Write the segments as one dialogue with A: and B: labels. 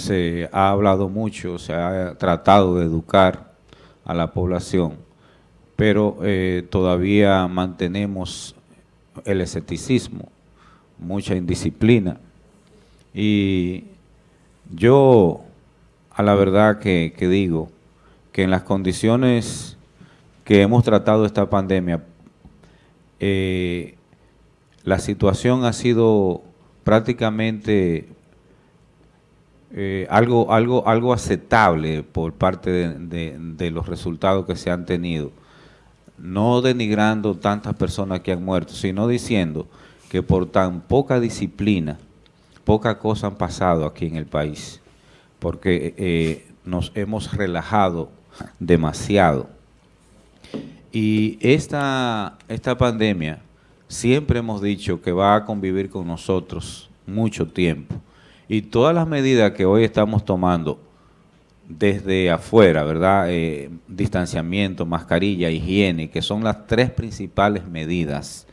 A: se ha hablado mucho, se ha tratado de educar a la población, pero eh, todavía mantenemos el escepticismo, mucha indisciplina. Y yo, a la verdad que, digo, que en las condiciones que hemos tratado esta pandemia, eh, la situación ha sido prácticamente eh, algo, algo, algo aceptable por parte de, los resultados que se han tenido. No denigrando tantas personas que han muerto, sino diciendo que por tan poca disciplina, pocas cosas han pasado aquí en el país, porque eh, nos hemos relajado demasiado. Y esta, esta pandemia siempre hemos dicho que va a convivir con nosotros mucho tiempo. Y todas las medidas que hoy estamos tomando desde afuera, ¿verdad? Eh, distanciamiento, mascarilla, higiene, que son las tres principales medidas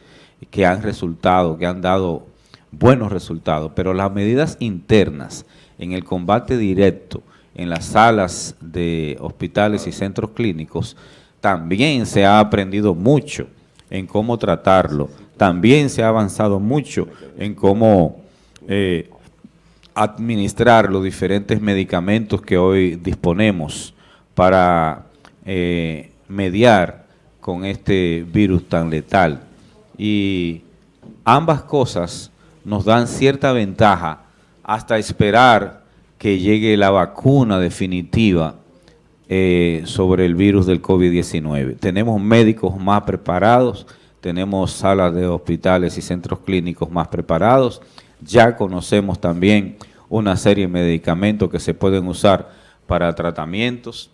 A: que han resultado, que han dado buenos resultados, pero las medidas internas en el combate directo en las salas de hospitales y centros clínicos, también se ha aprendido mucho en cómo tratarlo, también se ha avanzado mucho en cómo eh, administrar los diferentes medicamentos que hoy disponemos para eh, mediar con este virus tan letal. Y ambas cosas nos dan cierta ventaja hasta esperar que llegue la vacuna definitiva eh, sobre el virus del COVID-19. Tenemos médicos más preparados, tenemos salas de hospitales y centros clínicos más preparados, ya conocemos también una serie de medicamentos que se pueden usar para tratamientos,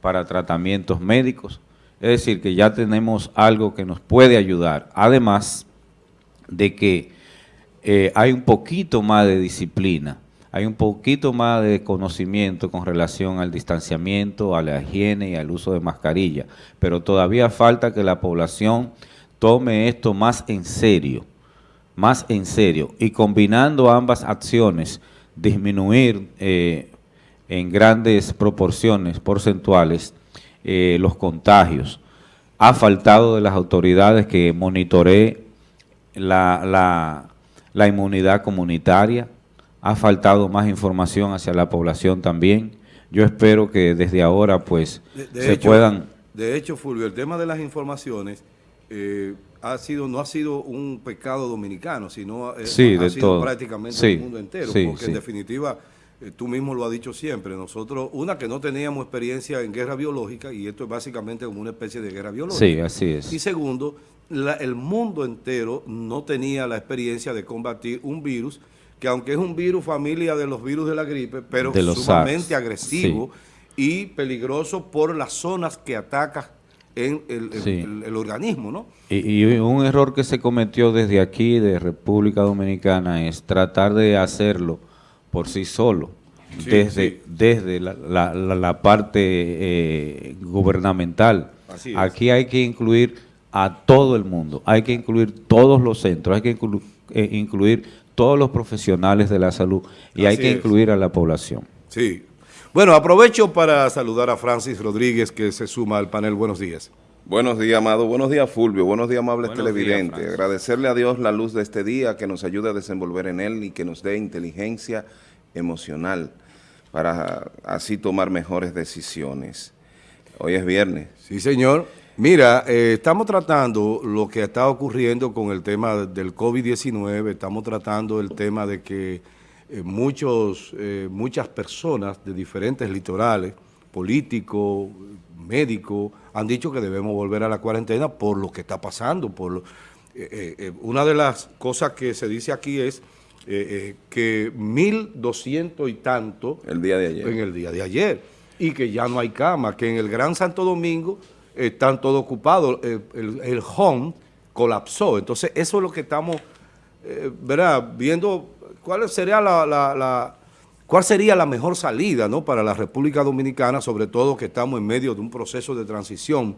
A: para tratamientos médicos. Es decir, que ya tenemos algo que nos puede ayudar. Además de que eh, hay un poquito más de disciplina, hay un poquito más de conocimiento con relación al distanciamiento, a la higiene y al uso de mascarilla, pero todavía falta que la población tome esto más en serio más en serio y combinando ambas acciones, disminuir eh, en grandes proporciones porcentuales eh, los contagios. Ha faltado de las autoridades que monitoree la, la, inmunidad comunitaria, ha faltado más información hacia la población también. Yo espero que desde ahora pues se puedan...
B: De hecho, Fulvio, el tema de las informaciones... Eh, ha sido no ha sido un pecado dominicano, sino ha sido prácticamente el mundo entero, porque en definitiva, eh, tú mismo lo has dicho siempre, nosotros, una que no teníamos experiencia en guerra biológica, y esto es básicamente como una especie de guerra biológica.
A: Sí, así es.
B: Y segundo, el mundo entero no tenía la experiencia de combatir un virus que aunque es un virus familia de los virus de la gripe, pero sumamente agresivo y peligroso por las zonas que ataca en el, organismo, ¿no?
A: Y, un error que se cometió desde aquí, de República Dominicana, es tratar de hacerlo por sí solo, desde, desde la, parte eh, gubernamental. aquí hay que incluir a todo el mundo, hay que incluir todos los centros, hay que eh, incluir todos los profesionales de la salud y hay que incluir a la población.
B: Sí, bueno, aprovecho para saludar a Francis Rodríguez que se suma al panel. Buenos días.
C: Buenos días, Amado. Buenos días, Fulvio. Buenos días, amables televidentes. Agradecerle a Dios la luz de este día, que nos ayude a desenvolver en él y que nos dé inteligencia emocional para así tomar mejores decisiones. Hoy es viernes.
B: Sí, señor. Mira, eh, estamos tratando lo que está ocurriendo con el tema del COVID-19, estamos tratando el tema de que eh, muchos, eh, muchas personas de diferentes litorales, políticos, médicos, han dicho que debemos volver a la cuarentena por lo que está pasando. Por eh, una de las cosas que se dice aquí es que 1.200 y tanto
C: el día de ayer.
B: en el día de ayer y que ya no hay cama, que en el Gran Santo Domingo están todos ocupados, el, home colapsó. Entonces eso es lo que estamos ¿verdad? viendo ¿cuál sería la, cuál sería la mejor salida ¿no? para la República Dominicana, sobre todo que estamos en medio de un proceso de transición?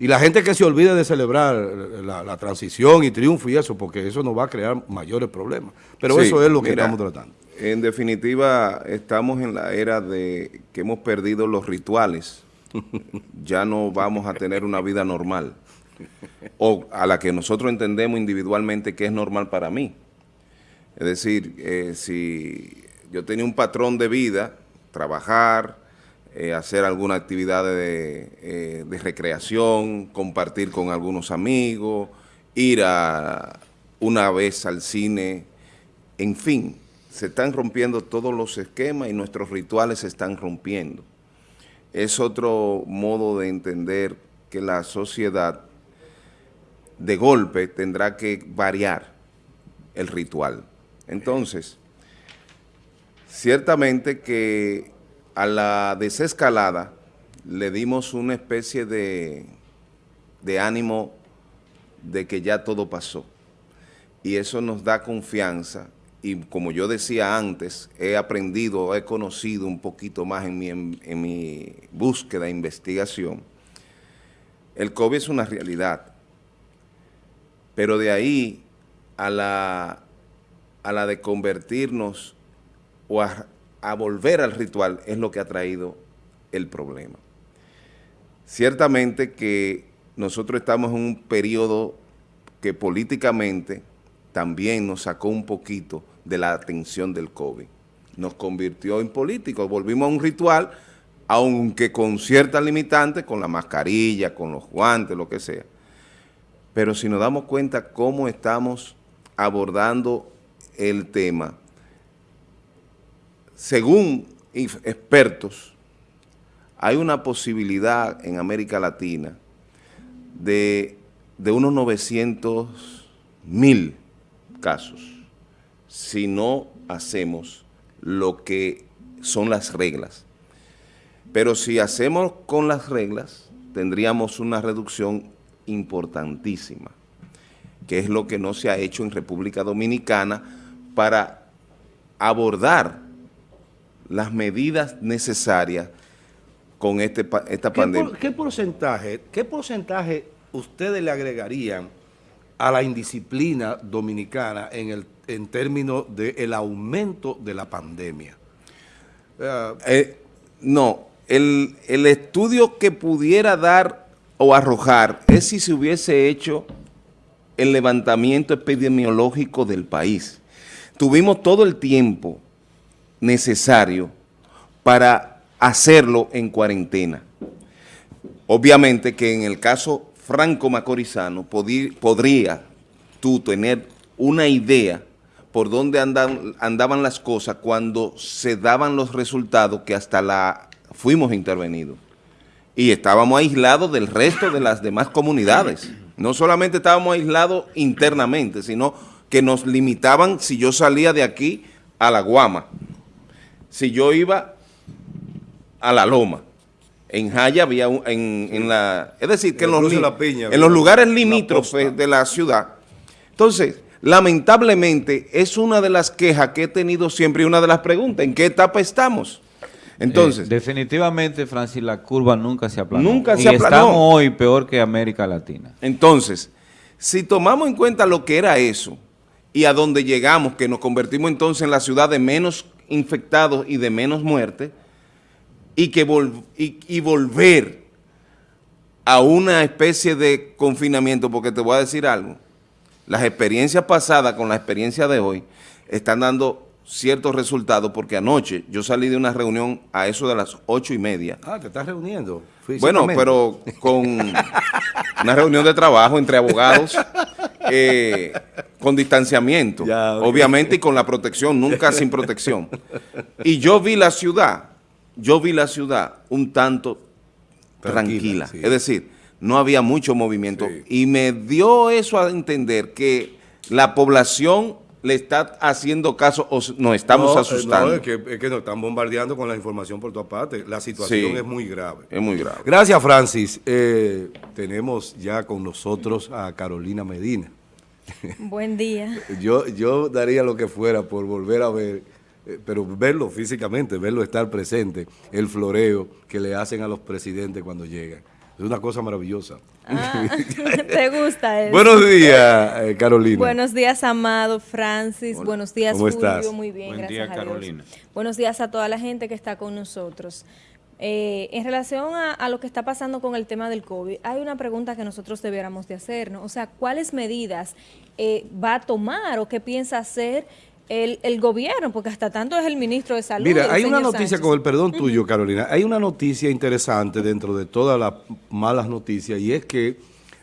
B: Y la gente que se olvide de celebrar la, transición y triunfo y eso, porque eso nos va a crear mayores problemas. Pero eso es lo que estamos tratando.
C: En definitiva, estamos en la era de que hemos perdido los rituales. ya no vamos a tener una vida normal. O a la que nosotros entendemos individualmente que es normal para mí. Es decir, eh, si yo tenía un patrón de vida, trabajar, eh, hacer alguna actividad de, eh, de, recreación, compartir con algunos amigos, ir a una vez al cine, en fin, se están rompiendo todos los esquemas y nuestros rituales se están rompiendo. Es otro modo de entender que la sociedad de golpe tendrá que variar el ritual. Entonces, ciertamente que a la desescalada le dimos una especie de, ánimo de que ya todo pasó. Y eso nos da confianza. Y como yo decía antes, he aprendido, he conocido un poquito más en mi, en, mi búsqueda e investigación, el COVID es una realidad, pero de ahí a la, a la de convertirnos o a, a volver al ritual es lo que ha traído el problema. Ciertamente que nosotros estamos en un periodo que políticamente también nos sacó un poquito de la atención del COVID. Nos convirtió en políticos, volvimos a un ritual, aunque con ciertas limitantes, con la mascarilla, con los guantes, lo que sea. Pero si nos damos cuenta cómo estamos abordando el tema, según expertos, hay una posibilidad en América Latina de, unos 900 mil casos si no hacemos lo que son las reglas. Pero si hacemos con las reglas, tendríamos una reducción importantísima, que es lo que no se ha hecho en República Dominicana para abordar las medidas necesarias con este, esta pandemia.
B: ¿Qué porcentaje, ¿Qué porcentaje ustedes le agregarían a la indisciplina dominicana en, el, en términos del aumento de la pandemia?
C: Eh, no, el, el estudio que pudiera dar o arrojar es si se hubiese hecho el levantamiento epidemiológico del país. Tuvimos todo el tiempo necesario para hacerlo en cuarentena. Obviamente que en el caso Franco Macorizano podría tú tener una idea por dónde andaban las cosas cuando se daban los resultados que hasta la fuimos intervenidos. Y estábamos aislados del resto de las demás comunidades. No solamente estábamos aislados internamente, sino que nos limitaban si yo salía de aquí a la Guama, si yo iba a la Loma, en Jaya había un, en, la... Es decir, que en los, en los lugares limítrofes de la ciudad. Entonces, lamentablemente, es una de las quejas que he tenido siempre y una de las preguntas, ¿en qué etapa estamos? Entonces...
A: Eh, definitivamente, Francis, la curva nunca se aplanó.
C: Nunca se aplanó.
A: estamos hoy peor que América Latina.
C: Entonces, si tomamos en cuenta lo que era eso y a dónde llegamos, que nos convertimos entonces en la ciudad de menos infectados y de menos muertes, y, que y, volver a una especie de confinamiento, porque te voy a decir algo, las experiencias pasadas con la experiencia de hoy están dando ciertos resultados, porque anoche yo salí de una reunión a eso de las ocho y media.
B: Ah, ¿te estás reuniendo?
C: Bueno, pero con una reunión de trabajo entre abogados, eh, con distanciamiento, obviamente, y con la protección, nunca sin protección. Y yo vi la ciudad yo vi la ciudad un tanto tranquila, es decir, no había mucho movimiento y me dio eso a entender que la población le está haciendo caso o nos estamos eh, asustando. No,
B: es que, es que, nos están bombardeando con la información por todas partes. La situación es muy grave.
C: Es muy grave.
B: Gracias, Francis. Eh, tenemos ya con nosotros a Carolina Medina.
D: Buen día.
B: yo, yo daría lo que fuera por volver a ver eh, pero verlo físicamente, verlo estar presente, el floreo que le hacen a los presidentes cuando llegan. Es una cosa maravillosa.
D: Ah, ¿Te gusta eso?
B: Buenos días, eh, Carolina.
D: Buenos días, Amado, Francis. Buenos días,
B: ¿Cómo
D: Julio.
B: estás?
D: Muy bien,
A: Buen
D: gracias
A: día,
D: a Dios.
A: Carolina.
D: Buenos días a toda la gente que está con nosotros. Eh, en relación a, a lo que está pasando con el tema del COVID, hay una pregunta que nosotros debiéramos de hacernos. O sea, ¿cuáles medidas eh, va a tomar o qué piensa hacer el, el gobierno? Porque hasta tanto es el ministro de Salud.
B: Mira, hay una noticia,
D: Sánchez.
B: con el perdón tuyo, Carolina, hay una noticia interesante dentro de todas las malas noticias y es que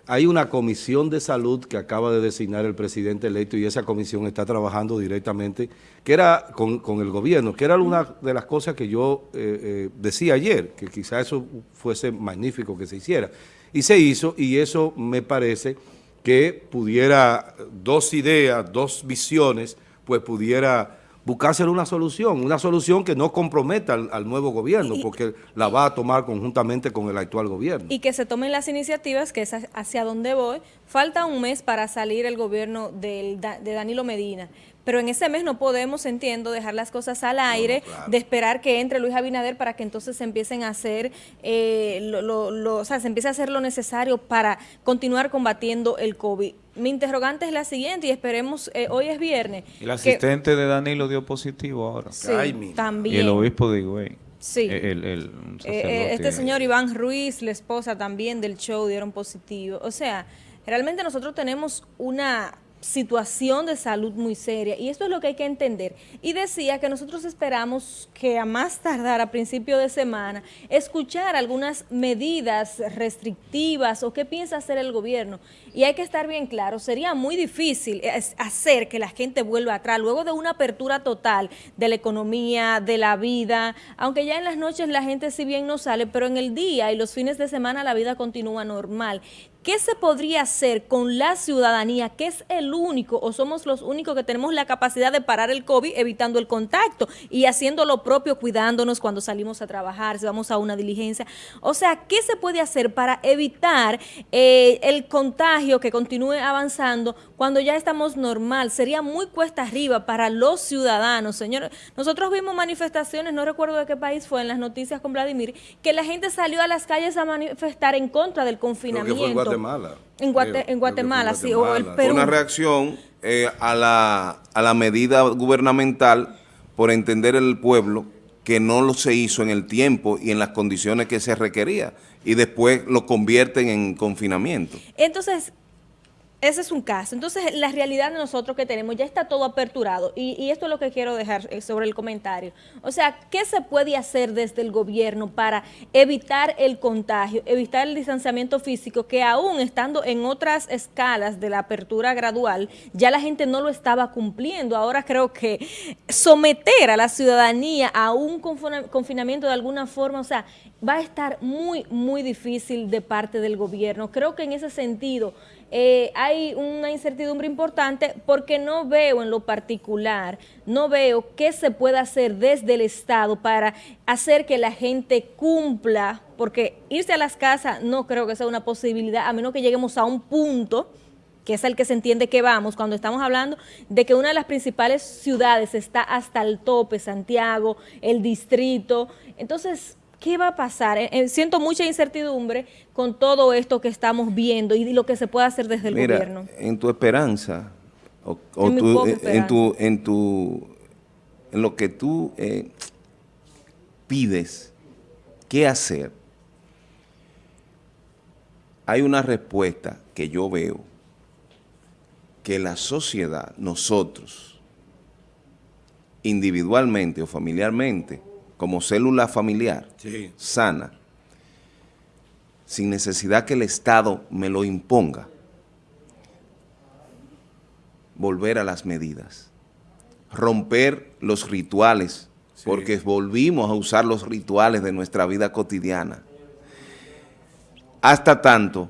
B: hay una comisión de salud que acaba de designar el presidente electo y esa comisión está trabajando directamente, que era con, el gobierno, que era una de las cosas que yo eh, eh, decía ayer, que quizá eso fuese magnífico que se hiciera. Y se hizo y eso me parece que pudiera, dos ideas, dos visiones, pues pudiera buscarse una solución, una solución que no comprometa al, al nuevo gobierno,
D: Y-
B: porque la va a tomar conjuntamente con el actual gobierno.
D: y que se tomen las iniciativas, que es ha- hacia donde voy. Falta un mes para salir el gobierno del de Danilo Medina, pero en ese mes no podemos, entiendo, dejar las cosas al aire, de esperar que entre Luis Abinader para que entonces se empiecen a hacer, eh, lo, lo- lo- o sea, se empiece a hacer lo necesario para continuar combatiendo el COVID. Mi interrogante es la siguiente y esperemos, eh, hoy es viernes.
A: El
D: que-
A: asistente de Danilo dio positivo ahora.
D: Sí,
B: Ay,
D: también.
A: Y el obispo de Higüey.
D: Sí.
A: El, el- un
D: Eh, eh, este señor Iván Ruiz, la esposa también del show, dieron positivo. O sea, realmente nosotros tenemos una situación de salud muy seria y esto es lo que hay que entender. Y decía que nosotros esperamos que a más tardar a principio de semana escuchar algunas medidas restrictivas o qué piensa hacer el gobierno. Y hay que estar bien claro, sería muy difícil eh, hacer que la gente vuelva atrás luego de una apertura total de la economía, de la vida, aunque ya en las noches la gente si bien no sale, pero en el día y los fines de semana la vida continúa normal. ¿Qué se podría hacer con la ciudadanía, que es el único o somos los únicos que tenemos la capacidad de parar el COVID evitando el contacto y haciendo lo propio, cuidándonos cuando salimos a trabajar, si vamos a una diligencia? O sea, ¿qué se puede hacer para evitar eh, el contagio que continúe avanzando cuando ya estamos normal? Sería muy cuesta arriba para los ciudadanos, señor. Nosotros vimos manifestaciones, no recuerdo de qué país fue, en las noticias con Vladimir, que la gente salió a las calles a manifestar en contra del confinamiento.
B: En Guatemala.
D: En, Guate-
B: Creo-
D: en
B: creo
D: Guatemala, sí, o el Perú.
C: una reacción eh, a, la, a la medida gubernamental por entender el pueblo que no lo se hizo en el tiempo y en las condiciones que se requería y después lo convierten en confinamiento.
D: Entonces, ese es un caso. Entonces, la realidad de nosotros que tenemos ya está todo aperturado. Y, esto es lo que quiero dejar eh, sobre el comentario. O sea, ¿qué se puede hacer desde el gobierno para evitar el contagio, evitar el distanciamiento físico, que aún estando en otras escalas de la apertura gradual, ya la gente no lo estaba cumpliendo? Ahora creo que someter a la ciudadanía a un confina- confinamiento de alguna forma, o sea, va a estar muy, muy difícil de parte del gobierno. Creo que en ese sentido eh, hay una incertidumbre importante porque no veo en lo particular, no veo qué se puede hacer desde el Estado para hacer que la gente cumpla, porque irse a las casas no creo que sea una posibilidad, a menos que lleguemos a un punto que es el que se entiende que vamos, cuando estamos hablando de que una de las principales ciudades está hasta el tope, Santiago, el distrito. Entonces, ¿qué va a pasar? Eh, eh, siento mucha incertidumbre con todo esto que estamos viendo y lo que se puede hacer desde el
C: Mira,
D: gobierno.
C: en tu esperanza, o, o
D: En
C: tu- en, en tu, en tu, en lo que tú eh, pides, ¿qué hacer? Hay una respuesta que yo veo que la sociedad, nosotros, individualmente o familiarmente, como célula familiar,
B: Sí.
C: sana, sin necesidad que el Estado me lo imponga, volver a las medidas, romper los rituales, porque volvimos a usar los rituales de nuestra vida cotidiana, hasta tanto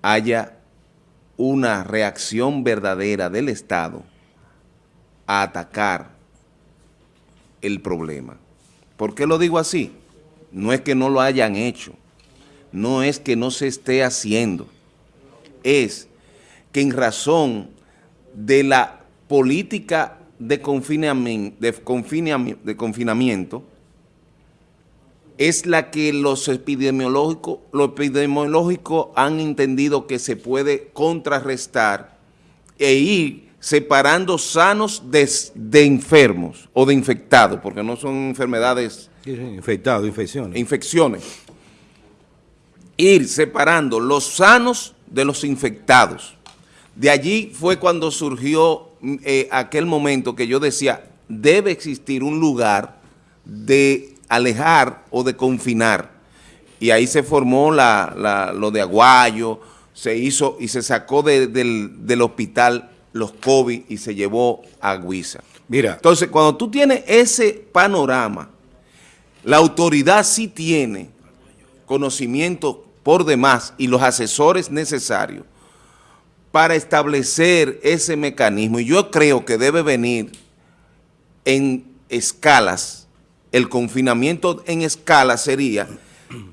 C: haya una reacción verdadera del Estado a atacar el problema. ¿Por qué lo digo así? No es que no lo hayan hecho, no es que no se esté haciendo, es que en razón de la política de confinamiento, de confinami- de confinamiento es la que los epidemiológicos, los epidemiológicos han entendido que se puede contrarrestar e ir separando sanos de, de enfermos o de infectados, porque no son enfermedades...
B: Infectados, infecciones.
C: Infecciones. Ir separando los sanos de los infectados. De allí fue cuando surgió eh, aquel momento que yo decía, debe existir un lugar de alejar o de confinar. Y ahí se formó la, la, lo de Aguayo, se hizo y se sacó de, del, del, hospital los COVID y se llevó a Guisa.
B: Mira.
C: Entonces, cuando tú tienes ese panorama, la autoridad sí tiene conocimiento por demás y los asesores necesarios para establecer ese mecanismo. Y yo creo que debe venir en escalas, el confinamiento en escala sería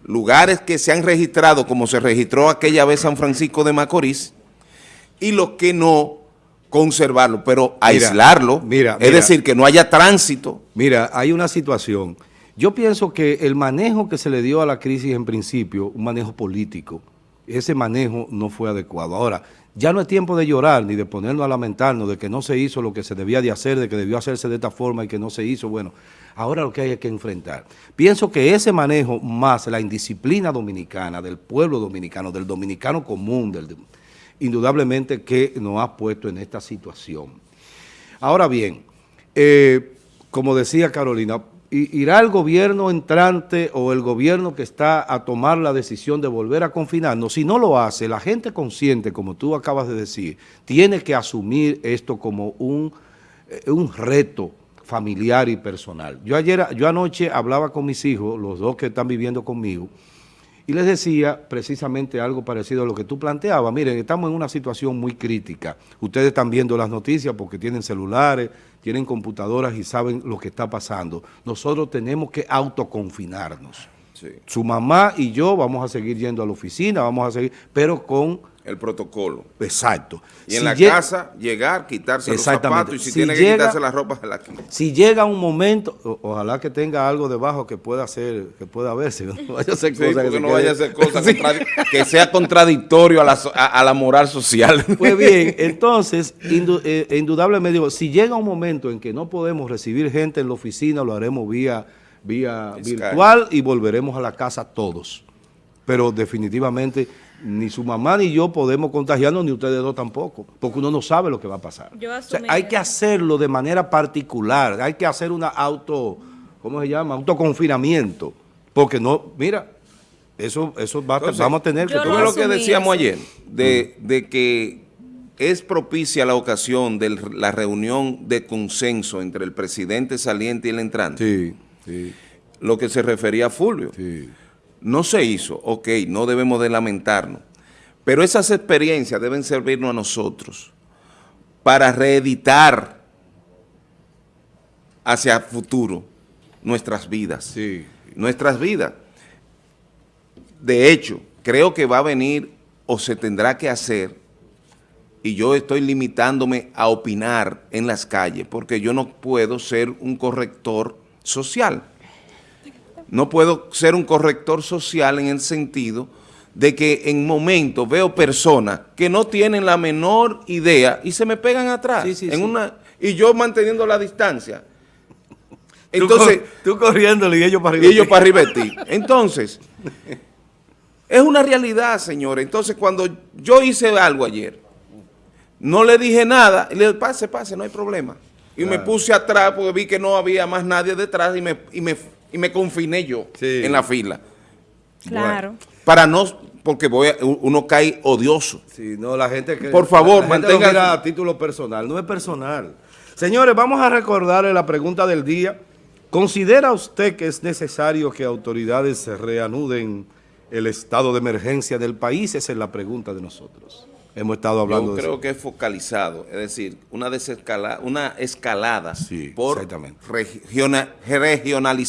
C: lugares que se han registrado como se registró aquella vez San Francisco de Macorís y los que no conservarlo, pero aislarlo,
B: mira,
C: es decir, que no haya tránsito.
B: Mira, hay una situación. Yo pienso que el manejo que se le dio a la crisis en principio, un manejo político, ese manejo no fue adecuado. Ahora, ya no es tiempo de llorar ni de ponernos a lamentarnos de que no se hizo lo que se debía de hacer, de que debió hacerse de esta forma y que no se hizo. Bueno, ahora lo que hay es que enfrentar. Pienso que ese manejo más la indisciplina dominicana, del pueblo dominicano, del dominicano común, del, indudablemente que nos ha puesto en esta situación. Ahora bien, eh, como decía Carolina, irá el gobierno entrante o el gobierno que está a tomar la decisión de volver a confinarnos. Si no lo hace, la gente consciente, como tú acabas de decir, tiene que asumir esto como un, eh, un reto familiar y personal. Yo ayer, yo anoche hablaba con mis hijos, los dos que están viviendo conmigo, y les decía precisamente algo parecido a lo que tú planteabas. Miren, estamos en una situación muy crítica. Ustedes están viendo las noticias porque tienen celulares, tienen computadoras y saben lo que está pasando. Nosotros tenemos que autoconfinarnos.
C: Sí.
B: Su mamá y yo vamos a seguir yendo a la oficina, vamos a seguir, pero con
C: el protocolo.
B: Exacto.
C: Y si en la casa, llegar, quitarse los zapatos y si, si tiene llega, que quitarse las ropas, se la quita.
B: Si llega un momento, o, ojalá que tenga algo debajo que pueda hacer, que pueda verse, no vaya a ser
C: sí,
B: cosas
C: que no vaya a ser cosas sí. que sea contradictorio a la, a, a la, moral social.
B: Pues bien, entonces, indu, eh, indudablemente digo, si llega un momento en que no podemos recibir gente en la oficina, lo haremos vía, vía virtual y volveremos a la casa todos. Pero definitivamente ni su mamá ni yo podemos contagiarnos, ni ustedes dos tampoco, porque uno no sabe lo que va a pasar.
D: Yo
B: o sea, hay que hacerlo de manera particular, hay que hacer una auto, ¿cómo se llama? Autoconfinamiento, porque no, mira, eso, eso va, Entonces, vamos a tener que...
C: Tú ves lo que decíamos eso. ayer, de, de que es propicia la ocasión de la reunión de consenso entre el presidente saliente y el entrante.
B: Sí, sí.
C: Lo que se refería a Fulvio.
B: Sí.
C: No se hizo, ok, no debemos de lamentarnos, pero esas experiencias deben servirnos a nosotros para reeditar hacia futuro nuestras vidas,
B: sí.
C: nuestras vidas. De hecho, creo que va a venir o se tendrá que hacer, y yo estoy limitándome a opinar en las calles, porque yo no puedo ser un corrector social no puedo ser un corrector social en el sentido de que en momentos veo personas que no tienen la menor idea y se me pegan atrás.
B: Sí, sí,
C: en
B: sí.
C: Una, y yo manteniendo la distancia. Entonces,
B: tú, tú corriéndole y ellos para arriba.
C: Y ellos para arriba de ti. Entonces, es una realidad, señores. Entonces, cuando yo hice algo ayer, no le dije nada, y le dije, pase, pase, no hay problema. Y claro. me puse atrás porque vi que no había más nadie detrás y me, y me y me confiné yo
B: sí.
C: en la fila.
D: Claro.
C: Bueno, para no, porque voy a, uno cae odioso.
B: Sí, no, la gente que...
C: Por favor,
B: la
C: mantenga...
B: No a título personal, no es personal. Señores, vamos a recordarle la pregunta del día. ¿Considera usted que es necesario que autoridades se reanuden el estado de emergencia del país? Esa es la pregunta de nosotros. Hemos estado hablando
C: Yo
B: de
C: creo
B: eso.
C: que es focalizado, es decir, una desescalada, una escalada
B: sí,
C: por regiona, regionalizar